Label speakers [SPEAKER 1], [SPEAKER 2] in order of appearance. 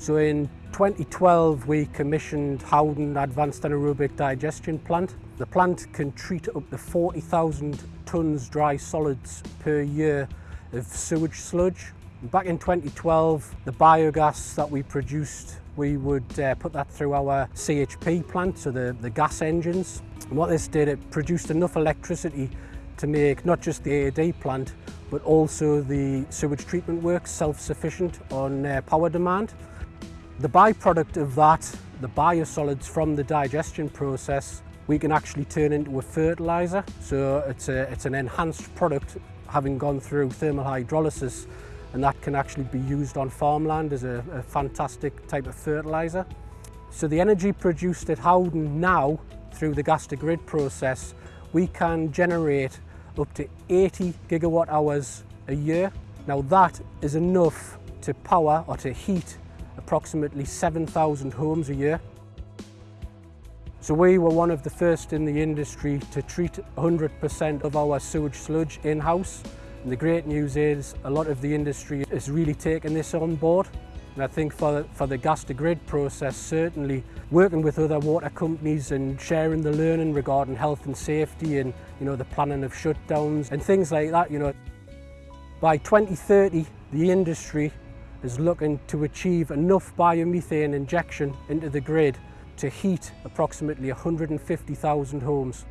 [SPEAKER 1] So in 2012 we commissioned Howdon Advanced Anaerobic Digestion Plant. The plant can treat up to 40,000 tonnes dry solids per year of sewage sludge. Back in 2012 the biogas that we produced we would uh, put that through our CHP plant, so the, the gas engines. And what this did, it produced enough electricity to make not just the AAD plant, but also the sewage treatment works self-sufficient on uh, power demand. The byproduct of that, the biosolids from the digestion process, we can actually turn into a fertiliser. So it's, a, it's an enhanced product having gone through thermal hydrolysis and that can actually be used on farmland as a, a fantastic type of fertiliser. So the energy produced at Howdon now through the gas to grid process, we can generate up to 80 gigawatt hours a year. Now that is enough to power or to heat approximately 7,000 homes a year. So we were one of the first in the industry to treat 100% of our sewage sludge in-house. And the great news is a lot of the industry is really taken this on board. And I think for, for the gas to grid process, certainly working with other water companies and sharing the learning regarding health and safety and you know the planning of shutdowns and things like that, you know. By 2030, the industry is looking to achieve enough biomethane injection into the grid to heat approximately 150,000 homes.